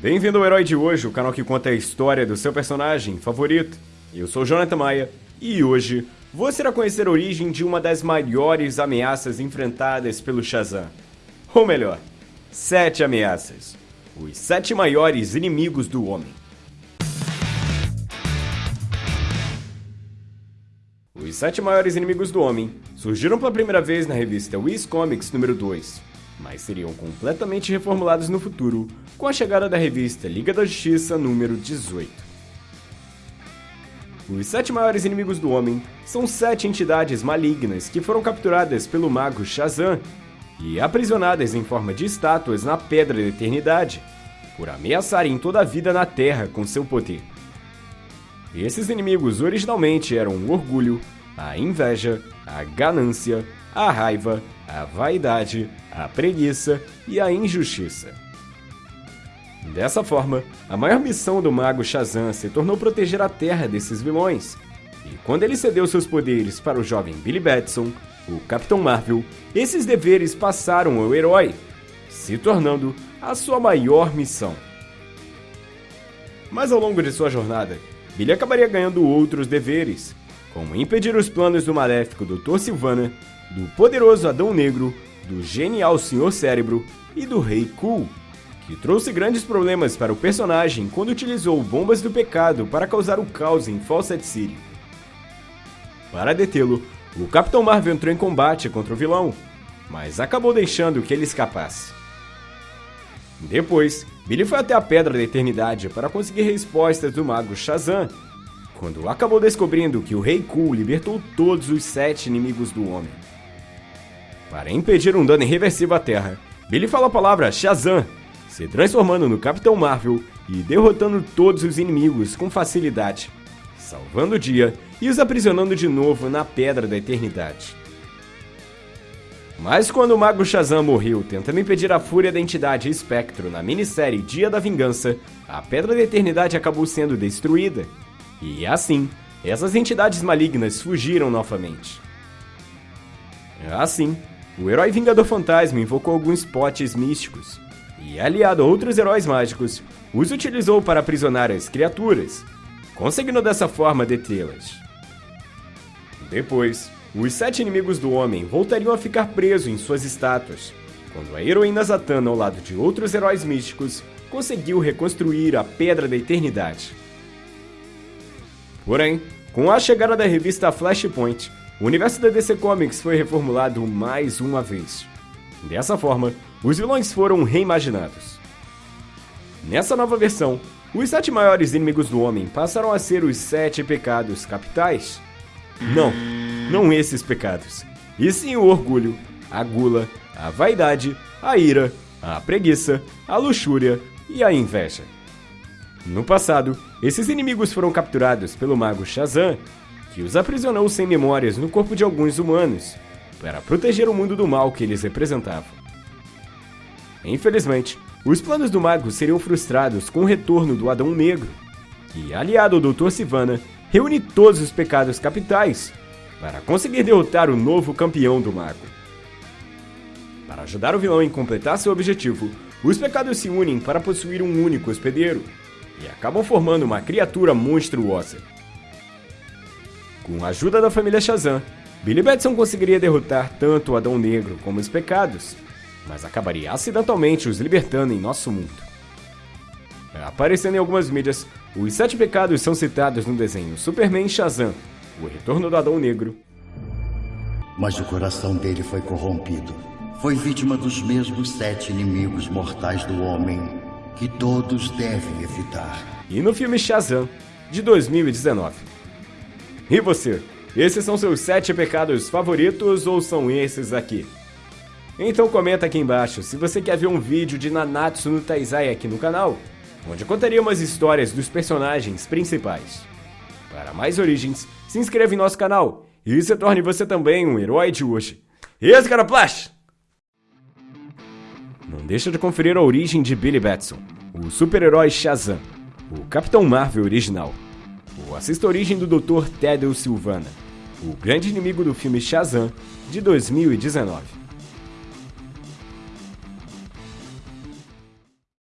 Bem-vindo ao Herói de Hoje, o canal que conta a história do seu personagem favorito. Eu sou Jonathan Maia e hoje você irá conhecer a origem de uma das maiores ameaças enfrentadas pelo Shazam. Ou melhor, sete ameaças. Os sete maiores inimigos do homem. Os sete maiores inimigos do homem surgiram pela primeira vez na revista Wiz Comics número 2, mas seriam completamente reformulados no futuro com a chegada da revista Liga da Justiça número 18. Os sete maiores inimigos do homem são sete entidades malignas que foram capturadas pelo mago Shazam e aprisionadas em forma de estátuas na Pedra da Eternidade, por ameaçarem toda a vida na Terra com seu poder. Esses inimigos originalmente eram o orgulho, a inveja, a ganância, a raiva, a vaidade, a preguiça e a injustiça. Dessa forma, a maior missão do mago Shazam se tornou proteger a Terra desses vilões. E quando ele cedeu seus poderes para o jovem Billy Batson, o Capitão Marvel, esses deveres passaram ao herói, se tornando a sua maior missão. Mas ao longo de sua jornada, Billy acabaria ganhando outros deveres, como impedir os planos do maléfico Dr. Silvana, do poderoso Adão Negro, do genial Senhor Cérebro e do Rei Cool, que trouxe grandes problemas para o personagem quando utilizou bombas do pecado para causar o caos em Fawcett City. Para detê-lo, o Capitão Marvel entrou em combate contra o vilão, mas acabou deixando que ele escapasse. Depois, Billy foi até a Pedra da Eternidade para conseguir respostas do mago Shazam, quando acabou descobrindo que o Rei Cool libertou todos os sete inimigos do homem. Para impedir um dano irreversível à Terra, Billy fala a palavra Shazam, se transformando no Capitão Marvel e derrotando todos os inimigos com facilidade, salvando o dia e os aprisionando de novo na Pedra da Eternidade. Mas quando o Mago Shazam morreu tentando impedir a fúria da entidade Espectro na minissérie Dia da Vingança, a Pedra da Eternidade acabou sendo destruída. E assim, essas entidades malignas fugiram novamente. Assim, o herói Vingador Fantasma invocou alguns potes místicos e, aliado a outros heróis mágicos, os utilizou para aprisionar as criaturas, conseguindo dessa forma detê-las. Depois, os sete inimigos do homem voltariam a ficar presos em suas estátuas, quando a heroína Zatanna, ao lado de outros heróis místicos, conseguiu reconstruir a Pedra da Eternidade. Porém, com a chegada da revista Flashpoint, o universo da DC Comics foi reformulado mais uma vez. Dessa forma, os vilões foram reimaginados. Nessa nova versão, os sete maiores inimigos do homem passaram a ser os sete pecados capitais. Não, não esses pecados, e sim o orgulho, a gula, a vaidade, a ira, a preguiça, a luxúria e a inveja. No passado, esses inimigos foram capturados pelo mago Shazam, que os aprisionou sem memórias no corpo de alguns humanos, para proteger o mundo do mal que eles representavam. Infelizmente, os planos do mago seriam frustrados com o retorno do Adão Negro, que, aliado ao Dr. Sivana, reúne todos os pecados capitais para conseguir derrotar o novo campeão do mago. Para ajudar o vilão em completar seu objetivo, os pecados se unem para possuir um único hospedeiro e acabam formando uma criatura monstruosa. Com a ajuda da família Shazam, Billy Batson conseguiria derrotar tanto o Adão Negro como os pecados, mas acabaria acidentalmente os libertando em nosso mundo. Aparecendo em algumas mídias, os sete pecados são citados no desenho Superman Shazam, o retorno do Adão Negro. Mas o coração dele foi corrompido. Foi vítima dos mesmos sete inimigos mortais do homem que todos devem evitar. E no filme Shazam, de 2019. E você? Esses são seus sete pecados favoritos ou são esses aqui? Então comenta aqui embaixo se você quer ver um vídeo de Nanatsu no Taizai aqui no canal, onde contaria umas histórias dos personagens principais. Para mais origens, se inscreva em nosso canal e se torne você também um herói de hoje. Esse cara Plash! Não deixa de conferir a origem de Billy Batson, o super-herói Shazam, o Capitão Marvel original. Ou assista a origem do Dr. Tedel Silvana, o grande inimigo do filme Shazam de 2019.